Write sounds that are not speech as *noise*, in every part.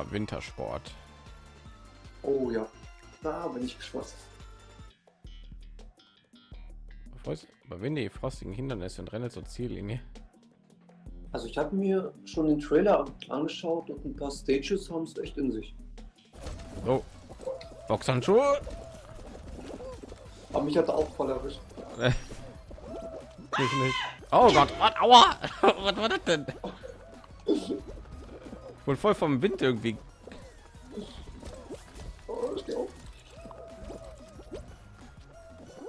mal Wintersport. Oh ja, da bin ich gespannt. Überwinde die frostigen Hindernisse und renne zur Ziellinie. Also ich habe mir schon den Trailer angeschaut und ein paar Stages haben es echt in sich. Oh, Boxhandschuhe. Aber mich hat er auch voll erwischt. *laughs* ich nicht. Oh Gott, aua! *laughs* was war das denn? *laughs* Wohl voll vom Wind irgendwie.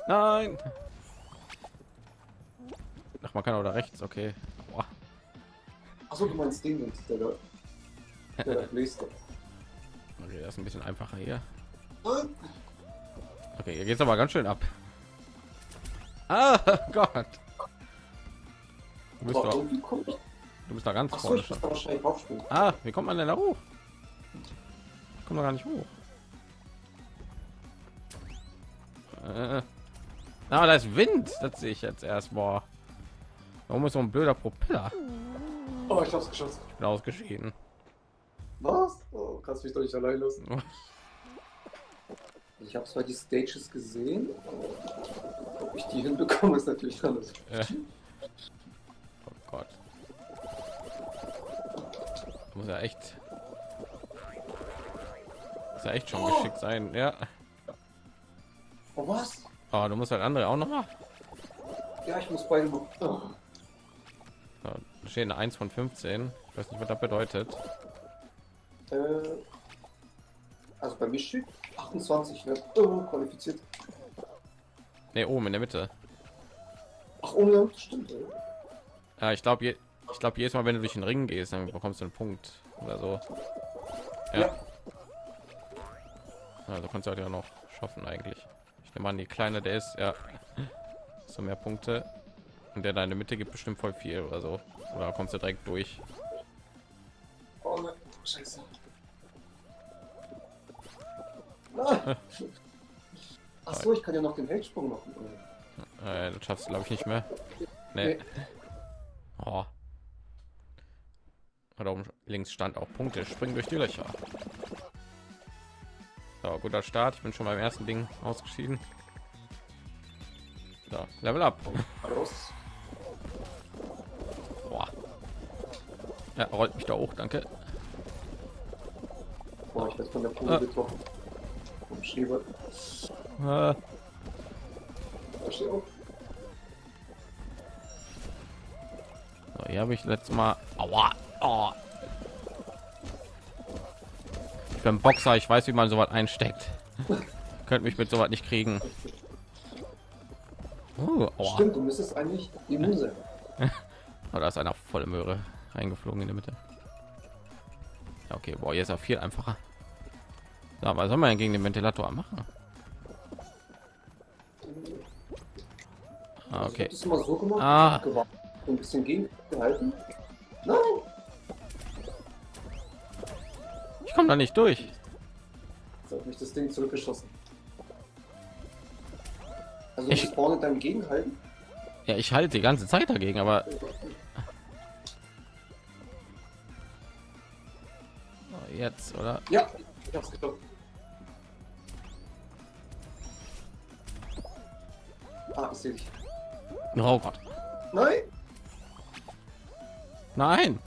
Nein. Ach, man kann oder rechts, okay. Boah. Achso, du meinst den, der. Der da bläst. Okay, das ist ein bisschen einfacher hier. Okay, hier geht's aber ganz schön ab. Ah *laughs* Gott. Du bist, doch. Du bist da ganz Achso, vorne schon. Ah, wie kommt man denn da hoch? Ich komme gar nicht hoch. Äh. Ah, da ist Wind. Das sehe ich jetzt erst. Boah. Warum ist so ein blöder Propeller? Oh, ich hab's geschossen. Ich bin ausgeschieden. Was? Oh, kannst mich doch nicht allein lassen. *laughs* Ich habe zwar die Stages gesehen, ob ich die hinbekomme, ist natürlich anders. Äh. Muss ja echt. Muss ja echt schon Oh. geschickt sein. Ja. Oh, was? Oh, du musst halt andere auch noch mal. Ja, ich muss beide. Oh. Ja, eine 1 von 15. Ich weiß nicht, was das bedeutet. Äh, also bei mir steht 28, ne? Oh, qualifiziert. Ne, oben in der Mitte. Ach, oh ja, stimmt. Ja. Ja, ich glaube, ich glaube, jedes Mal, wenn du durch den Ring gehst, dann bekommst du einen Punkt oder so. Ja. Also kannst du halt ja noch schaffen eigentlich. Ich nehme an, die kleine der ist ja so mehr Punkte und der deine Mitte gibt bestimmt voll viel oder so. Oder kommst du direkt durch? Oh. *laughs* Nein. Ach so, ich kann ja noch den Weltsprung machen. Äh, das schaffst du glaube ich nicht mehr. Nee. Nee. Oh. Da oben links stand auch Punkte. Springen durch die Löcher. So, guter Start. Ich bin schon beim ersten Ding ausgeschieden. So, Level up. Boah. Ja, rollt mich da hoch, danke. Boah, ich werde von der Kugel Ah. getroffen. Vom Schieber. So, hier habe ich letztes Mal. Aua. Oh. Ich bin Boxer, ich weiß, wie man sowas einsteckt. *laughs* Könnt mich mit sowas nicht kriegen. Oh, aua. Stimmt, du müsstest eigentlich immun sein. *laughs* Oh, da ist einer volle Möhre eingeflogen in der Mitte. Ja, okay, boah, jetzt auch viel einfacher. Ja, was soll man denn gegen den Ventilator machen? Ah, Also ich okay. das mal so gemacht. Ah. Ein bisschen gegengehalten. Nein. Ich komme da nicht durch. Jetzt hat mich das Ding zurückgeschossen. Also Ich- vorne dann gegenhalten. Ja, ich halte die ganze Zeit dagegen, aber oh, jetzt, oder? Ja, ich hab's geschafft. Ah, ich sehe dich. Oh Gott. Nein! Nein.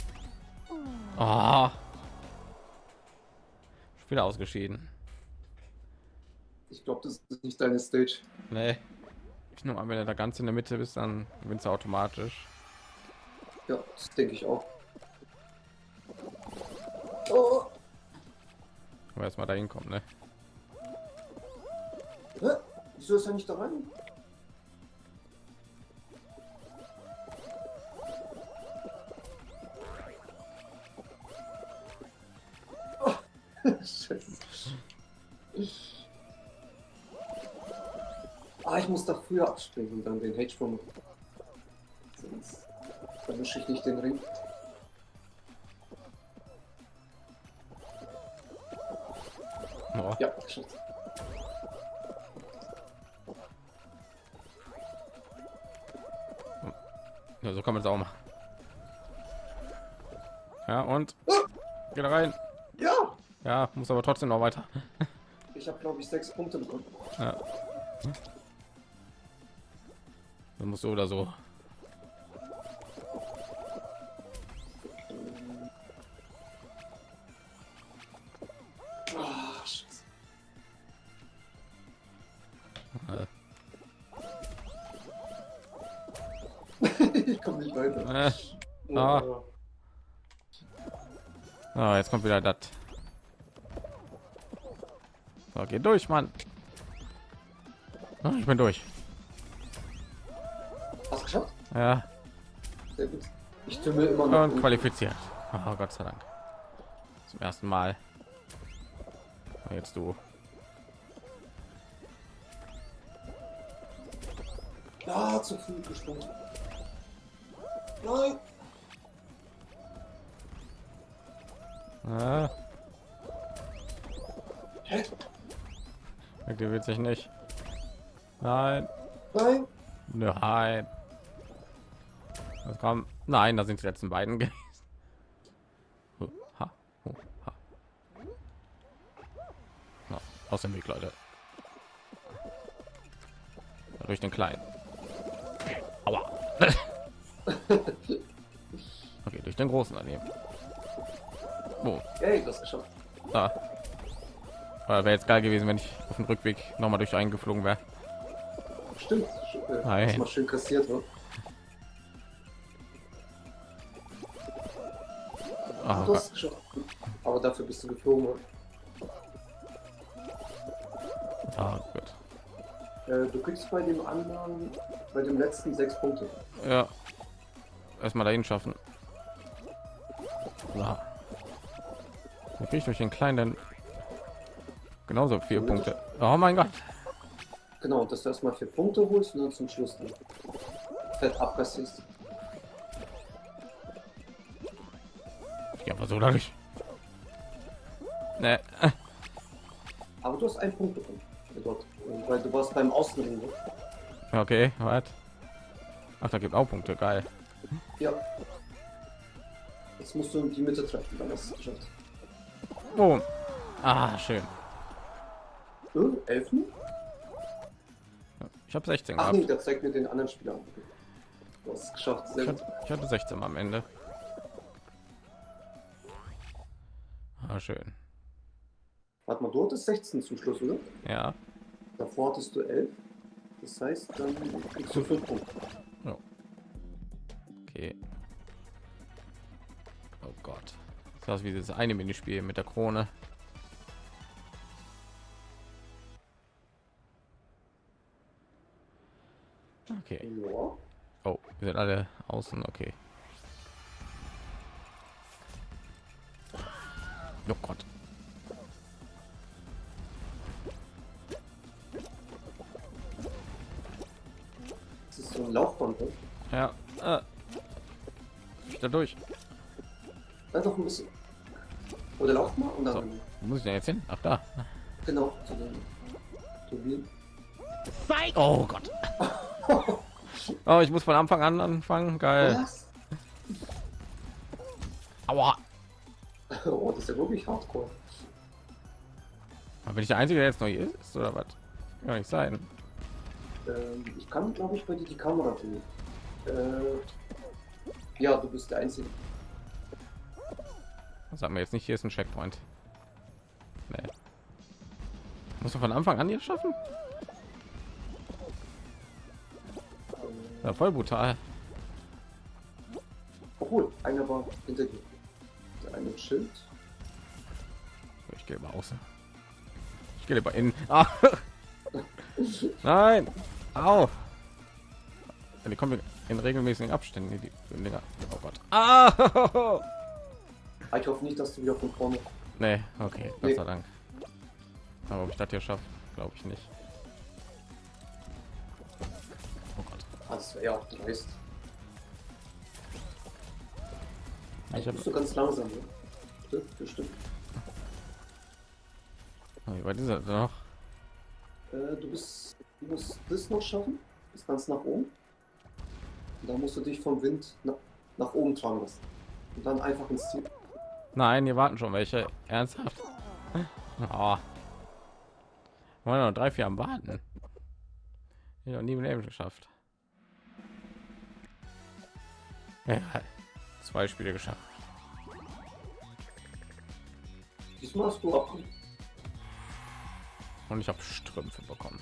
Oh. Wieder ausgeschieden. Ich glaube, das ist nicht deine Stage. Nee. Ich nehme an, wenn er da ganz in der Mitte bist, dann gewinnst du automatisch. Ja, das denke ich auch. Oh, Aber erst mal dahin kommt, ne? hä? Wieso ist er nicht da rein? Abspringen und dann den Hedge machen. Sonst erwische ich nicht den Ring. Oh. Ja, geschafft. Ja, so kann man es auch machen. Ja, und geht rein. Ja! Ja, muss aber trotzdem noch weiter. *laughs* Ich habe glaube ich sechs Punkte bekommen. Ja. Dann musst du oder so. Ah, Scheiße. ich komme nicht weiter. Äh, Ah. ah, jetzt kommt wieder das. So, geh durch, Mann. Ah, ich bin durch. Ja, Sehr gut. Ich tümmel immer noch. und qualifiziert. Oh, Gott sei Dank. Zum ersten Mal. Jetzt du. Ja, zu früh gesprungen. Nein. Ah, Hä? aktiviert sich nicht. Nein, Nein. nein. Das kam. Nein, da sind die letzten beiden *laughs* gewesen. Na, aus dem Weg, Leute. Durch den kleinen. Aua. *laughs* okay, durch den großen daneben. Oh, Hey, du hast geschafft. da. Wäre jetzt geil gewesen, wenn ich auf dem Rückweg noch mal durch einen geflogen wäre. Stimmt. Äh, Nein. Schön kassiert, oder? Ah, Du hast es geschafft. Aber dafür bist du geflogen. ah, gut. Äh, du kriegst bei dem anderen, bei dem letzten sechs Punkte. Ja. Erstmal dahin schaffen. Ja. Dann krieg ich durch den kleinen genauso vier Punkte. Oh mein Gott. Genau, dass du erstmal vier Punkte holst und dann zum Schluss dann fett abkassierst. Ja, aber so dadurch. Ne. Aber du hast einen Punkt bekommen. äh, Dort. Weil du warst beim Außenring. ne? Okay, was? Ach, da gibt auch Punkte. Geil. Ja. Jetzt musst du die Mitte treffen, dann hast du es geschafft. Boom. Ah, schön. Äh, Elfen? Ich habe 16 Ach gehabt. nee, der zeigt mir den anderen Spieler. Du hast es geschafft. Sehr Ich gut. hatte, ich hatte 16 am Ende. Schön. Warte mal, du hattest 16 zum Schluss, oder? Ja. Davor hattest du 11. Das heißt, dann kriegst du 5 Punkte. Okay. Oh Gott. Das ist wie dieses eine Minispiel mit der Krone. Okay. Ja. Oh, wir sind alle außen. Okay. Oh Gott. Das ist so ein Laufband, ne? Ja. Äh. Da durch. Ja, doch ein bisschen. Oder lauf mal und dann. So. Wo muss ich denn jetzt hin? Ach da. Genau. Oh Gott. *laughs* Oh, ich muss von Anfang an anfangen. Geil. Was? Wirklich hardcore. Aber bin ich der Einzige, der jetzt neu ist oder was? Kann nicht sein. Ähm, ich kann, glaube ich, bei dir die Kamera drehen. Äh, ja, du bist der Einzige. Sag mir jetzt nicht, hier ist ein Checkpoint. Nee. Muss man von Anfang an hier schaffen? Ja, voll brutal. Obwohl, einer war hinter dir. Der eine Schild. Ich gehe mal außen. Ich gehe lieber innen. Ah. *laughs* Nein. Au. Die kommen in regelmäßigen Abständen. Die. Oh Gott. Ah. Ah, Ich hoffe nicht, dass du wieder von vorne. Nee, okay, Gott Nee. sei Dank. Aber ob ich das hier schaffe, glaube ich nicht. Oh Gott. Das wäre ja auch dreist. Ich habe bist du ganz langsam, ne? Stück. Wie weit ist er noch? Äh, du bist. Du musst das noch schaffen. Bis ganz nach oben. Und dann musst du dich vom Wind nach, nach oben tragen lassen. Und dann einfach ins Ziel. Nein, hier warten schon welche. Ernsthaft? *laughs* Oh. Wollen noch drei, vier am Warten. Ich noch nie im Leben geschafft. Ja, zwei Spiele geschafft. Diesmal hast du ab. Und ich habe Strümpfe bekommen.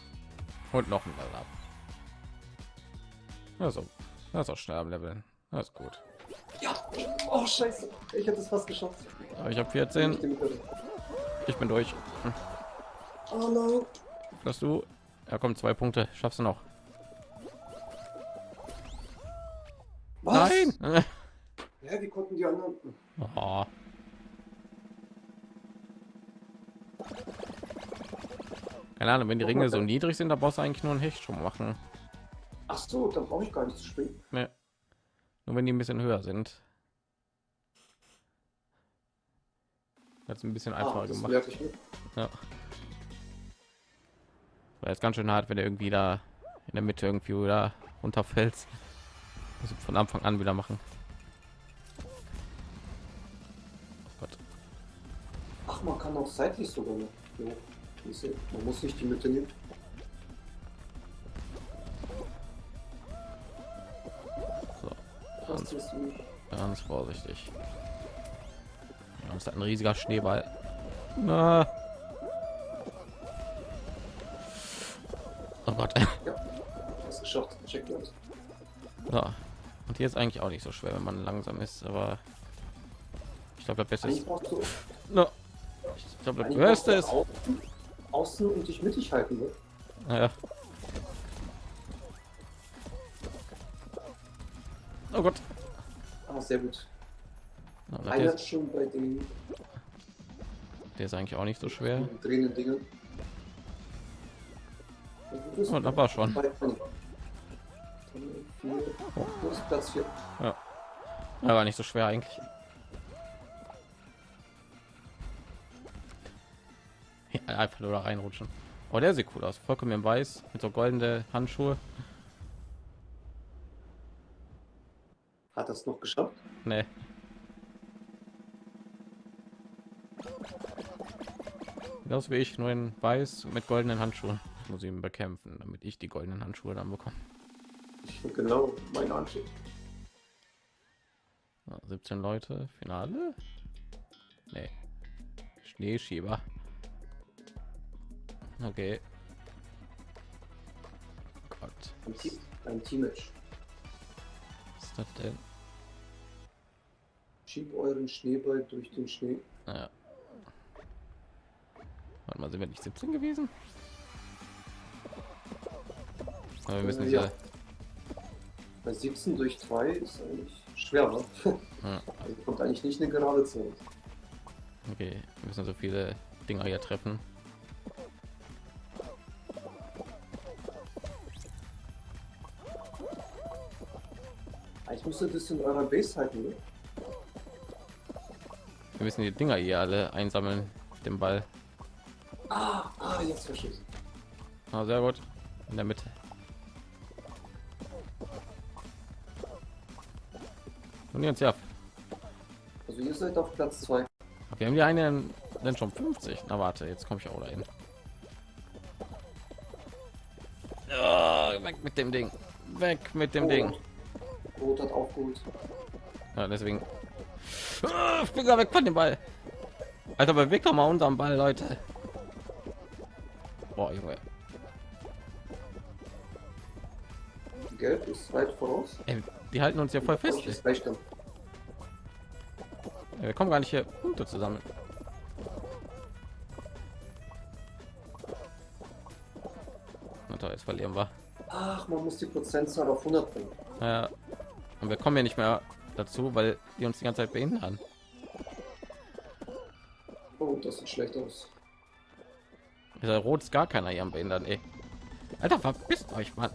Und noch ein Level ab. Also, das ist auch schnell am Leveln. Das ist gut. Ja. Oh Scheiße. Ich hätte es fast geschafft. Aber ich habe 14. Ich bin durch. Hm. Oh nein. Dass du. Ja, kommt zwei Punkte. Schaffst du noch? Was? Nein. *laughs* Ja, wie konnten die anderen? Oh. Keine Ahnung, wenn die Ringe so niedrig sind, da brauchst du eigentlich nur ein Hecht schon machen. Ach so, dann brauche ich gar nicht zu springen. Nee. Nur wenn die ein bisschen höher sind. Hat ein bisschen einfacher Ah, gemacht. Ja. War jetzt ganz schön hart, wenn er irgendwie da in der Mitte irgendwie wieder runterfällt. Also von Anfang an wieder machen. Oh Gott. Ach, man kann auch seitlich sogar noch. Man muss nicht die Mitte nehmen. So, du? ganz vorsichtig. Ja, ist ein riesiger Schneeball. Na. Oh Gott. *laughs* Ja, hast geschafft. Check. Ja. Und hier ist eigentlich auch nicht so schwer, wenn man langsam ist, aber ich glaube, das Beste ist. No. Ich glaube, das Beste ist. außen, außen und dich mittig halten. Ne? Ja. Oh Gott. Ah, sehr gut. Ja, das Einer ist schon bei den der ist eigentlich auch nicht so schwer. Also du bist Oh, da war schon. bist Platz 4. Er war nicht so schwer eigentlich. Einfach nur da reinrutschen. Oh, der sieht cool aus. Vollkommen in weiß mit so goldene Handschuhe. Hat das noch geschafft? Nee. Das wie ich nur in weiß mit goldenen Handschuhen. Ich muss ihn bekämpfen, damit ich die goldenen Handschuhe dann bekomme. Genau, meine. Ja, 17 Leute, Finale? Nee. Schneeschieber. Okay. Gott, Ein, Team, ein Teammatch. was ist das denn? Schieb euren Schneeball durch den Schnee. Naja. Warte mal, sind wir nicht 17 gewesen? Aber wir müssen Äh, ja. Bei 17 durch 2 ist eigentlich schwer, ne? Ja. *laughs* Also kommt eigentlich nicht eine gerade Zahl. Okay, wir müssen so viele Dinger hier treffen. Müsste das in eurer Base halten, ne? Wir müssen die Dinger hier alle einsammeln, den Ball. Ah, ah, jetzt verstehe ich. Ah, sehr gut. In der Mitte. Und jetzt ja. Also ihr seid auf Platz 2. Wir haben die einen dann schon 50. Na warte, jetzt komme ich auch dahin. Ja, weg mit dem Ding. Weg mit dem Ding. Rot hat aufgeholt. Ja, deswegen. Ah, Finger weg von dem Ball. Alter, bewegt doch mal unseren Ball, Leute. Boah, Junge. Gelb ist weit voraus. Ey, die halten uns ja voll fest. Ey. Wir kommen gar nicht hier Punkte zusammen. Na toll, jetzt verlieren wir. Ach, man muss die Prozentzahl auf 100 bringen. Ja. Und wir kommen ja nicht mehr dazu, weil die uns die ganze Zeit behindern. Oh, das sieht schlecht aus. Dieser Rot ist gar keiner hier am behindern, ey. Alter, verpisst euch, Mann.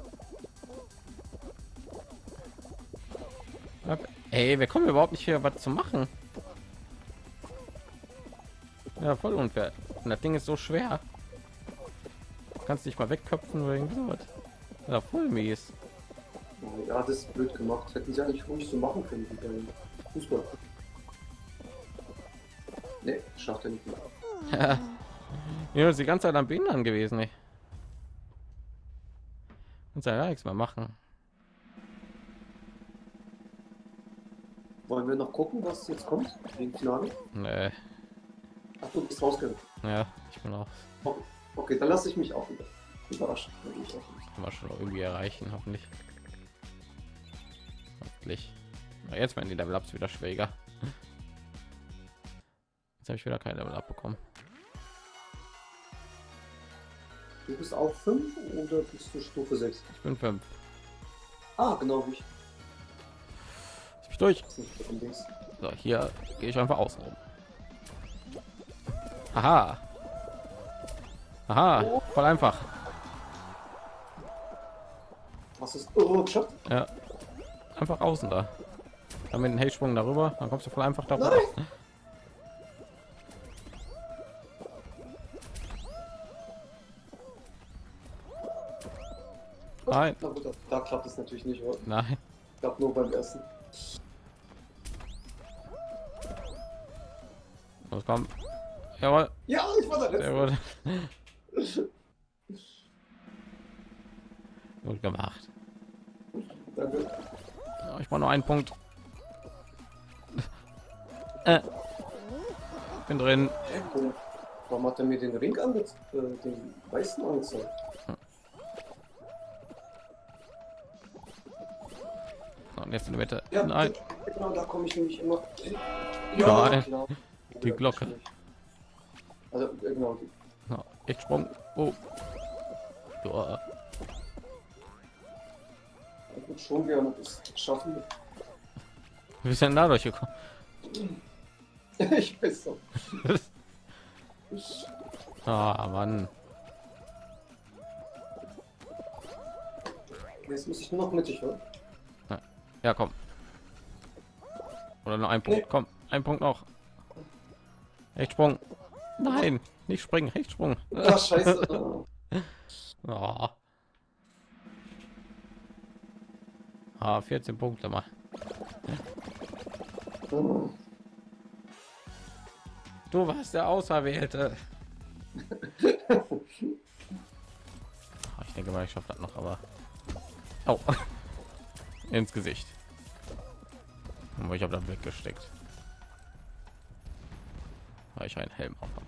Ey, wir kommen überhaupt nicht hier was zu machen. Ja, voll unfair. Und das Ding ist so schwer. Du kannst dich mal wegköpfen oder irgend sowas. Ja, voll mies. Ja, das ist blöd gemacht. Hätten sie eigentlich ruhig so machen können wie beim Fußball. Ne, schafft er nicht mehr. *laughs* Ja, ist die ganze Zeit am Behindern gewesen, ey. Und ja nichts mehr machen. Wollen wir noch gucken, was jetzt kommt? Wegen Finale? Nee. Ach, du bist rausgegangen. Ja, ich bin auch Okay, okay dann lasse ich mich auch wieder überraschen. Nicht. immer schon irgendwie erreichen, hoffentlich. Hoffentlich. Na, jetzt werden die Level Ups wieder schwieriger. Jetzt habe ich wieder kein Level Up bekommen. Du bist auch 5 oder bist du Stufe 6? Ich bin fünf. Ah, genau wie ich. Lass mich durch. So, hier gehe ich einfach außen rum. Aha. Aha, voll einfach. Was ist. Oh, geschafft? Ja. Einfach außen da. Dann mit dem Hellsprung darüber, dann kommst du voll einfach darüber. Nein! Nein. Da, da klappt es natürlich nicht. oder? Nein. Ich glaube nur beim ersten. Los, komm. Jawohl. Ja, ich war der Letzte. Jawohl. *laughs* Gut gemacht. Ja, ich brauche nur einen Punkt. Äh. Bin drin. Warum- hat er mir den Ring angezeigt? Äh, den weißen angezeigt? Und jetzt in der Mitte. Ja, Nein. Genau, da komme ich nämlich immer. Nein. genau. Die Glocke. Also, äh, genau. Ja, echt Sprung. Oh. Ja. *laughs* ich würde schon gerne das schaffen. Wie ist denn dadurch gekommen? ich weiß so. *laughs* Ah, Mann. Jetzt muss ich nur noch mittig hören. Ja, komm. Oder nur ein Punkt. Nee. Komm, ein Punkt noch. Rechtsprung. Nein, nicht springen, Rechtsprung. *laughs* Ah, scheiße. Oh. Ah, 14 Punkte mal. Du warst der Auserwählte. Ich denke mal, ich schaffe das noch, aber. Oh. Ins Gesicht. Aber ich habe da weggesteckt. Weil ich einen Helm auf habe.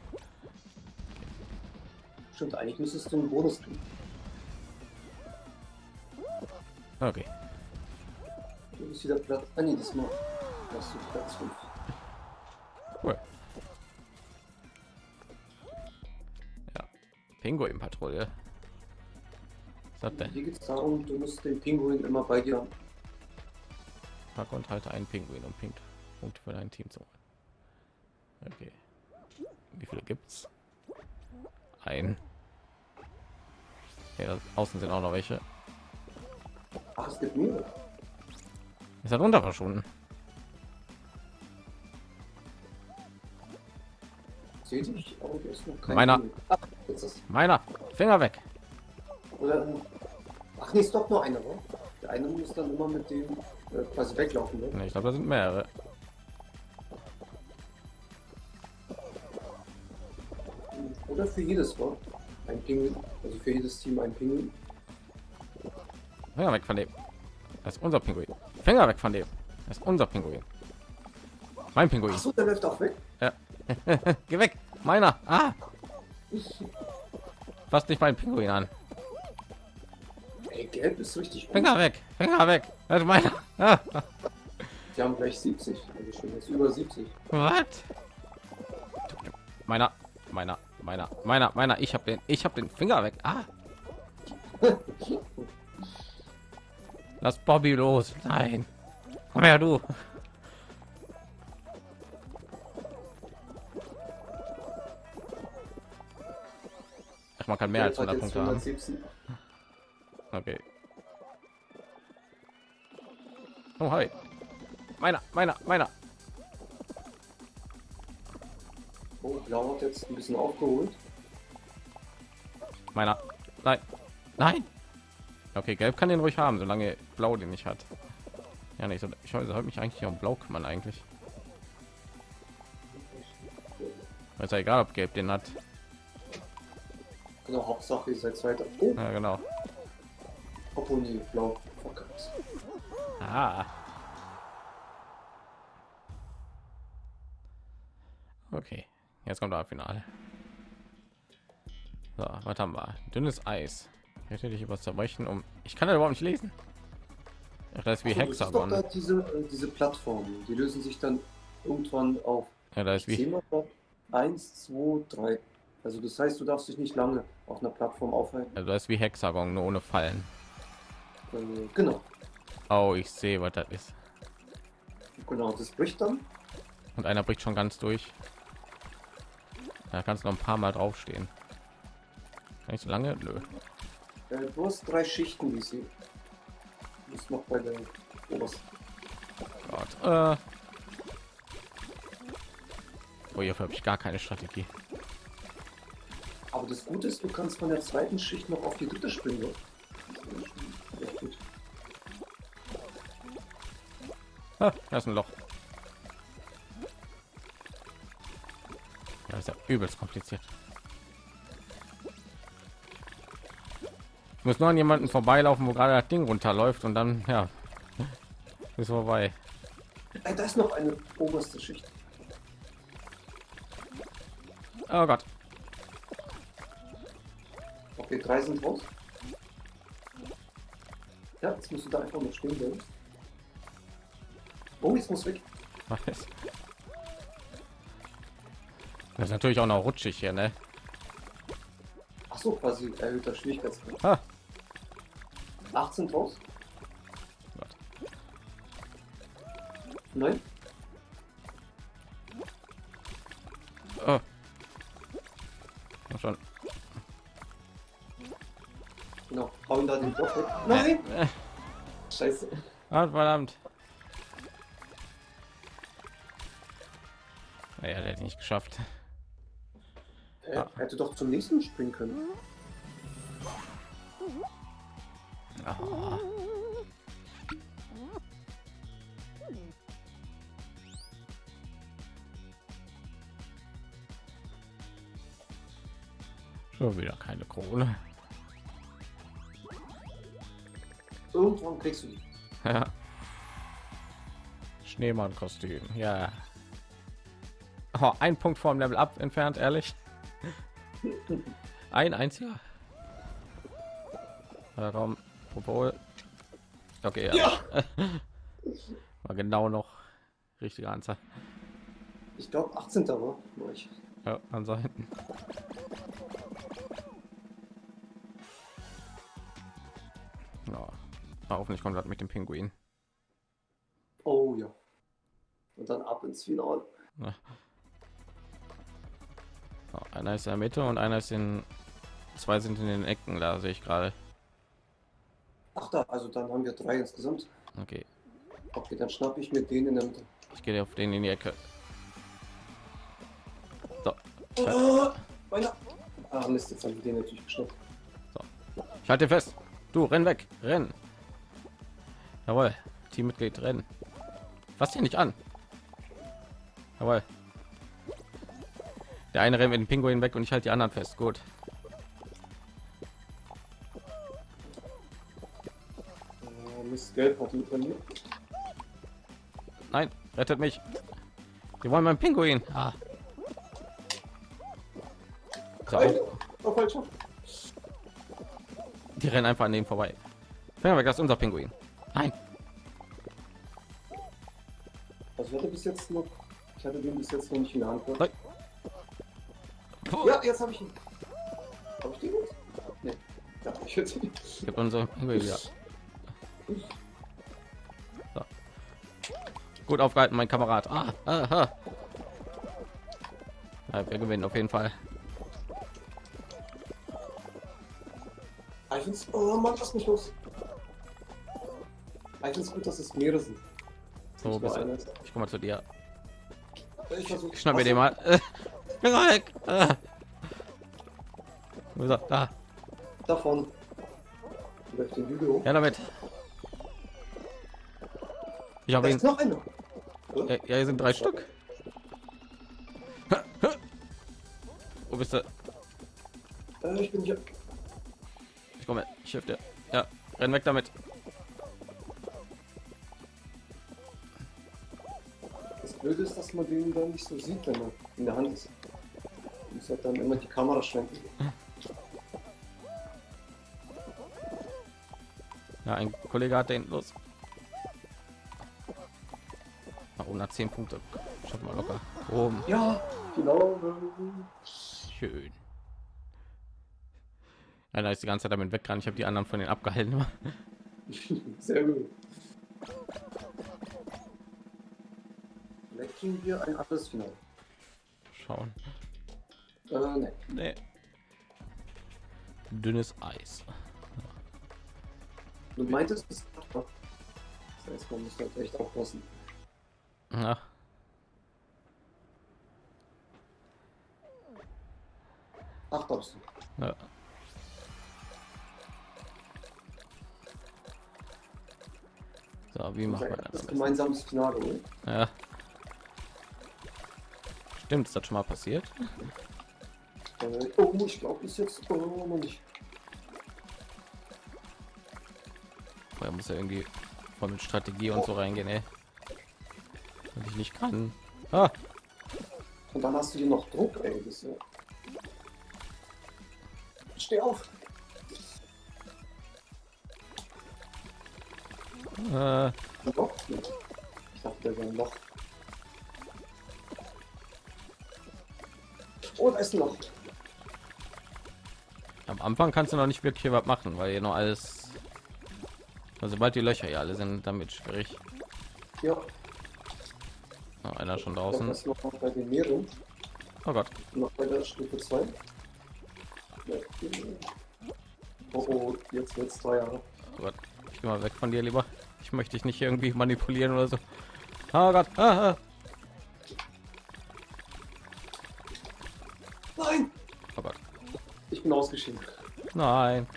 Stimmt, eigentlich müsstest du einen Bonus kriegen. Okay. Du bist wieder Platz. Ah, nee, diesmal hast du Platz 5. Cool. Ja. Pinguin-Patrouille. Was hat denn? Hier geht es darum, du musst den Pinguin immer bei dir haben. Pack und halte einen Pinguin und Punkt Punkte für dein Team zu holen. Okay. Wie viele gibt's? Ein. Ja, außen sind auch noch welche. Ach, es gibt mehrere. Ist er runter verschwunden? Meiner. Ist Meiner Finger weg. Oder. Ach nee, ist doch nur einer, oder? Der eine muss dann immer mit dem äh, quasi weglaufen, ne? Ich glaube, da sind mehrere. Oder für jedes Mal ein Pinguin. Also für jedes Team ein Pinguin. Finger weg von dem. Das ist unser Pinguin. Finger weg von dem. Das ist unser Pinguin. Mein Pinguin. Achso, der läuft auch weg. *laughs* Geh weg. Meiner. Ah. Fass nicht mein Pinguin an. Ey, gelb ist richtig gut. Finger weg. Finger weg. Das ist meiner. Ah. Die haben gleich 70. Also schon jetzt über 70. Was? Meiner. Meiner. Meiner. Meiner. Meiner. Ich habe den. Ich habe den Finger weg. Ah. *laughs* Lass Bobby los. Nein. Komm her, du. Ach, man kann mehr als Gelb hat 100 jetzt Punkte haben. 117. Okay. Oh, hi. Meiner, meiner, meiner. Oh, blau hat jetzt ein bisschen aufgeholt. Meiner. Nein. Nein. Okay, gelb kann den ruhig haben, solange blau den nicht hat. Ja, nicht so. Ich sollte mich eigentlich um blau kümmern eigentlich. Ist ja egal, ob Gelb den hat. Genau, Hauptsache, ihr seid weiter. Oh, Ja, genau. obwohl nee, blau. Verkackt. Ah. Okay, jetzt kommt das Finale. So, was haben wir? Dünnes Eis. Hätte ich was zerbrechen, um. Ich kann das überhaupt nicht lesen. Ach, Das ist wie so, das ist Hexagon. da diese, äh, diese Plattformen, die lösen sich dann irgendwann auf Ja, das ist wie. Thema 1, 2, 3. Also das heißt, du darfst dich nicht lange auf einer Plattform aufhalten. Also das ist wie Hexagon, nur ohne Fallen. Äh, genau, Oh, ich sehe, was das ist. genau, das bricht dann. Und einer bricht schon ganz durch. Da kannst du noch ein paar Mal draufstehen. Kann ich so lange? Nö. Äh, du hast drei Schichten, wie sie. Du bist noch bei der obersten. Gott. Äh. Oh, hierfür habe ich gar keine Strategie. Aber das Gute ist, du kannst von der zweiten Schicht noch auf die dritte springen. ist. Ah, da ist ein Loch. Das ist ja übelst kompliziert. Muss nur an jemanden vorbeilaufen, wo gerade das Ding runterläuft und dann, ja, ist vorbei. Äh, da ist noch eine oberste Schicht. Oh Gott. Okay, drei sind raus. Ja, jetzt musst du da einfach noch stehen bleiben. Oh, jetzt muss weg. Was ist? Das ist natürlich auch noch rutschig hier, ne? Ach so, quasi erhöhter Schwierigkeitsgrad. Ah, 18 raus. Gott. Nein. Oh. Komm schon. Genau. Hau ihn da den Block weg. Nein! Äh, Scheiße. ah, verdammt. Naja, der hat nicht geschafft. Er Ah. hätte doch zum nächsten springen können. Ah. Schon wieder keine Krone. Irgendwann kriegst du die. Ja. Schneemann-Kostüm, ja. Oh, ein Punkt vom Level Up entfernt, ehrlich. *laughs* Ein einziger. Ja, obwohl. Okay, ja. Ja! *laughs* War genau noch richtige Anzahl. Ich glaube 18. war. ich. Ja, an Seiten. Ja. Hoffentlich kommt das mit dem Pinguin. Oh ja. Und dann ab ins Finale. Ja, einer ist in der Mitte und einer ist in zwei sind in den Ecken, da sehe ich gerade. Ach da, also dann haben wir drei insgesamt. Okay, Okay, dann schnapp ich mir den in der Mitte. ich gehe auf den in die Ecke. So, Oh, meiner. Ah, Mist, jetzt haben den natürlich geschnappt. ich halte fest. Du, renn weg, renn. Jawohl, Teammitglied, rennen. Fass dich nicht an. Jawohl. Der eine rennt mit dem Pinguin weg und ich halte die anderen fest. Gut. Mit bei mir. Nein, rettet mich. Wir wollen meinen Pinguin. Ah. Die rennen einfach an dem vorbei. Finger weg, das ist unser Pinguin. Nein. Also ich hatte bis jetzt noch. Ich hatte den bis jetzt noch nicht in der Hand. Ja, jetzt habe ich ihn. Habe ich den jetzt? Nee. Ja, ich hätte ihn. Gib unser Pinguin wieder. Gut aufgehalten, mein Kamerad. Ah, aha. Ja, wir gewinnen auf jeden Fall. Ah, Ich find's, oh Mann, lass mich los. Ah, Ich find's gut, dass es mehrere sind. So, du- ist. Ich komme mal zu dir. Ich versuch, Ich schnapp mir den mal. *laughs* Äh. Ah. Wo ist er? Da. Da vorne. Läuft den Hügel hoch. Ja, damit. Ich habe ihn. ist noch einer. Ja, ja, hier sind drei Stück. bist du? Äh, ich bin hier. Ich komme. Ich helfe dir. Ja, renn weg damit. Das Blöde ist, dass man den dann nicht so sieht, wenn er in der Hand ist. Man muss halt dann immer die Kamera schwenken. Ja, ein Kollege hat den los. Nach oben hat 10 Punkte. Schaffen wir locker. Oben. Ja, genau. Schön. Einer ist die ganze Zeit damit weggerannt. Ich habe die anderen von den abgehalten. *laughs* Sehr gut. Vielleicht kriegen wir ein anderes Finale. Schauen. Äh, ne. Nee. Dünnes Eis. Du meintest, es Das heißt, man muss halt echt aufpassen. Ja. Ach, darfst du. ja. So, wie macht man das? gemeinsames Finale, oder? Ja. Stimmt, ist das schon mal passiert? Äh, oh, ich glaube, bis jetzt oh, nicht. Er muss ja irgendwie voll mit Strategie und so reingehen, ey. Nicht kann. Ah, Und dann hast du hier noch Druck, ey. Ja... Steh auf! äh. Ich dachte, der wäre noch. Oh, da ist ein Loch. am Anfang kannst du noch nicht wirklich was machen, weil hier noch alles. Also sobald die Löcher hier alle sind, damit schwierig. Ja, Oh, einer schon draußen. das noch bei den Meeren. Oh Gott. Noch bei der Stufe 2. Oh, oh, jetzt wird's teuer. Oh Gott. Ich geh mal weg von dir lieber. Ich möchte dich nicht irgendwie manipulieren oder so. Oh Gott. Ah, ah. Nein! Oh Gott. Ich bin ausgeschieden. Nein.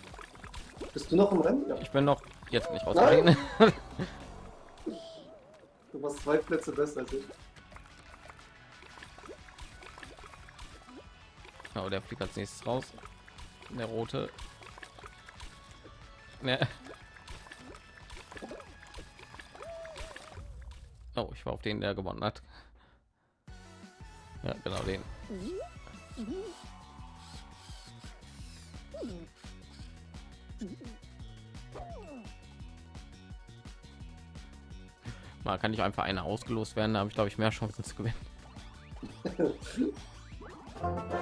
Bist du noch im Rennen? Ja. Ich bin noch jetzt nicht rausgegangen. *laughs* Du warst zwei Plätze besser als ich. Oh, der fliegt als nächstes raus. Der rote. Ne. Oh, ich war auf den, der gewonnen hat. Ja, genau den. Mal kann ich einfach eine ausgelost werden, da habe ich glaube ich mehr Chancen zu gewinnen. *laughs*